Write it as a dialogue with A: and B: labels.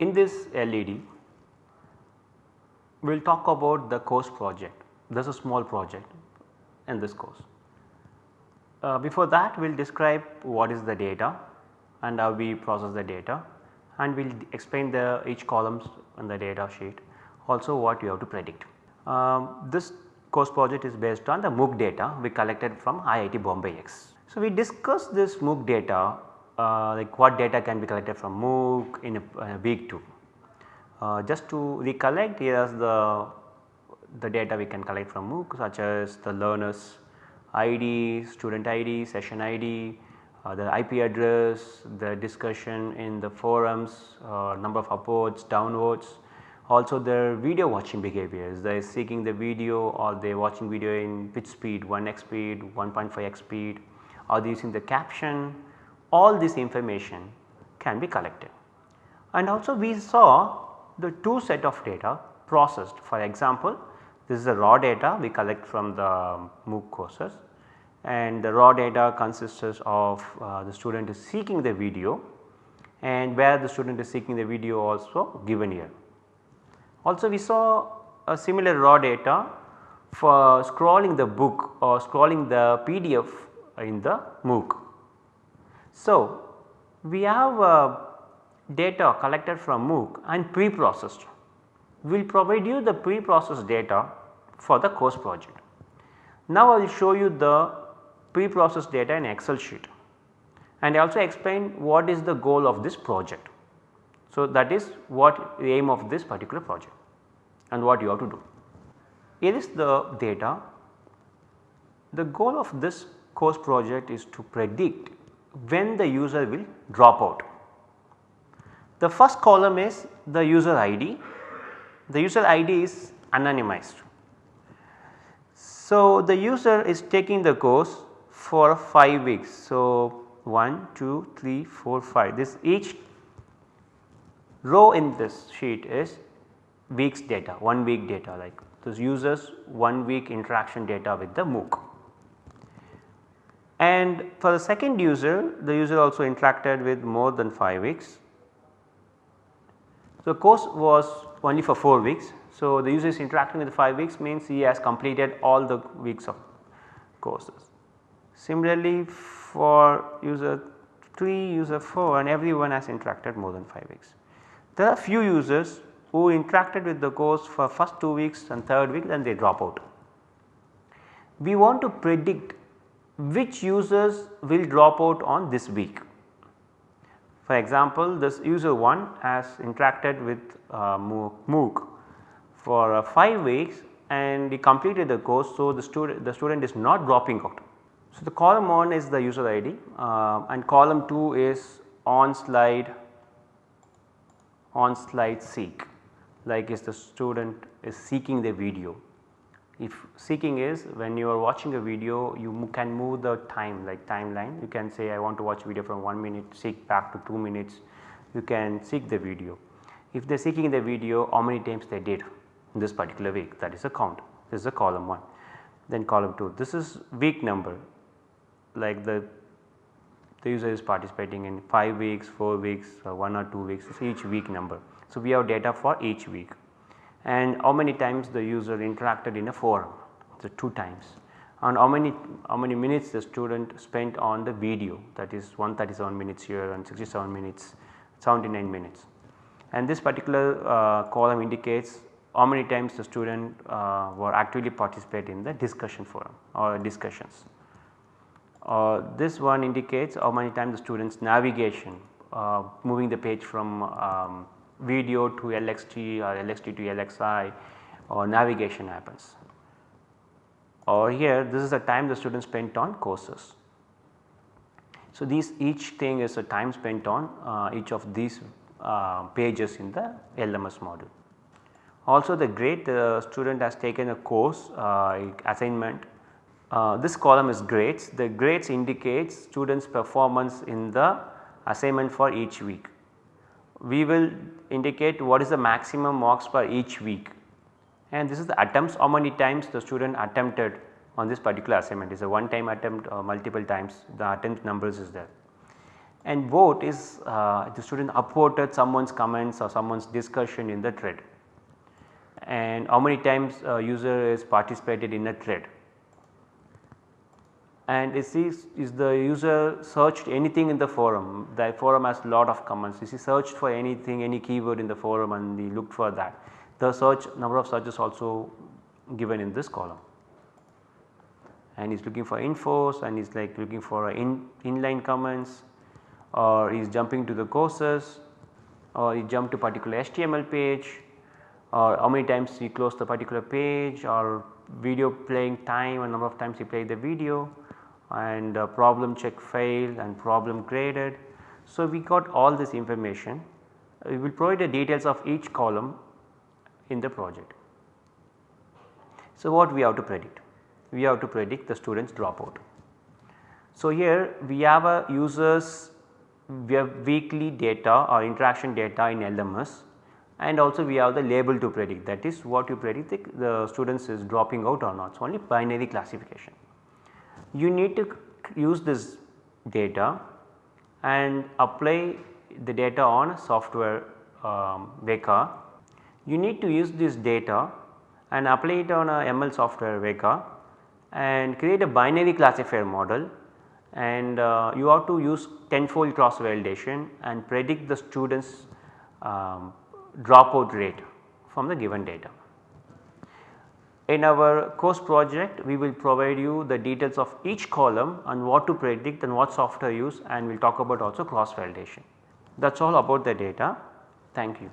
A: In this LED we will talk about the course project. This is a small project in this course. Uh, before that we will describe what is the data and how we process the data and we will explain the each columns in the data sheet also what you have to predict. Um, this course project is based on the MOOC data we collected from IIT Bombay X. So, we discussed this MOOC data uh, like what data can be collected from MOOC in a, week 2. Uh, just to recollect here is the, the data we can collect from MOOC such as the learners ID, student ID, session ID, uh, the IP address, the discussion in the forums, uh, number of upvotes, downvotes, also their video watching behaviors. They are seeking the video or they are watching video in pitch speed 1x speed, 1.5x speed. Are they using the caption all this information can be collected. And also we saw the two set of data processed for example this is the raw data we collect from the MOOC courses and the raw data consists of uh, the student is seeking the video and where the student is seeking the video also given here. Also we saw a similar raw data for scrolling the book or scrolling the PDF in the MOOC. So, we have uh, data collected from MOOC and pre-processed. We will provide you the pre-processed data for the course project. Now, I will show you the pre-processed data in excel sheet and I also explain what is the goal of this project. So, that is what the aim of this particular project and what you have to do. Here is the data. The goal of this course project is to predict when the user will drop out. The first column is the user ID, the user ID is anonymized. So, the user is taking the course for 5 weeks. So, 1, 2, 3, 4, 5 this each row in this sheet is weeks data 1 week data like this users 1 week interaction data with the MOOC. And for the second user the user also interacted with more than 5 weeks. So, course was only for 4 weeks. So, the user is interacting with 5 weeks means he has completed all the weeks of courses. Similarly, for user 3, user 4 and everyone has interacted more than 5 weeks. There are few users who interacted with the course for first 2 weeks and third week then they drop out. We want to predict which users will drop out on this week. For example, this user 1 has interacted with uh, MOOC for uh, 5 weeks and he completed the course. So, the student the student is not dropping out. So, the column 1 is the user ID uh, and column 2 is on slide on slide seek like is the student is seeking the video. If seeking is when you are watching a video you can move the time like timeline. You can say I want to watch video from 1 minute seek back to 2 minutes. You can seek the video. If they are seeking the video how many times they did in this particular week? That is a count. This is a column 1. Then column 2 this is week number. Like the the user is participating in 5 weeks, 4 weeks, 1 or 2 weeks. Is each week number. So, we have data for each week and how many times the user interacted in a forum, so 2 times and how many how many minutes the student spent on the video that is 137 minutes here and 67 minutes 79 minutes. And this particular uh, column indicates how many times the student uh, were actively participate in the discussion forum or discussions. Uh, this one indicates how many times the students navigation uh, moving the page from um, video to LXT or LXT to LXI or navigation happens. Or here this is the time the student spent on courses. So, these each thing is a time spent on uh, each of these uh, pages in the LMS module. Also the grade the student has taken a course uh, assignment uh, this column is grades the grades indicates students performance in the assignment for each week we will indicate what is the maximum marks per each week. And this is the attempts how many times the student attempted on this particular assignment. Is a one time attempt or multiple times the attempt numbers is there. and vote is uh, the student upvoted someone's comments or someone's discussion in the thread. And how many times a user is participated in a thread and is, this, is the user searched anything in the forum? The forum has a lot of comments. Is he searched for anything any keyword in the forum and he looked for that? The search number of searches also given in this column. And he's looking for infos and he's like looking for uh, in inline comments or he's jumping to the courses or he jumped to particular HTML page or how many times he closed the particular page or video playing time and number of times he played the video and uh, problem check failed and problem graded. So, we got all this information we will provide the details of each column in the project. So, what we have to predict? We have to predict the students dropout. So, here we have a users we have weekly data or interaction data in LMS and also we have the label to predict that is what you predict the, the students is dropping out or not. So, only binary classification. You need to use this data and apply the data on software um, Weka. You need to use this data and apply it on a ML software Weka and create a binary classifier model and uh, you have to use tenfold cross validation and predict the students um, dropout rate from the given data. In our course project we will provide you the details of each column and what to predict and what software use and we will talk about also cross validation. That is all about the data. Thank you.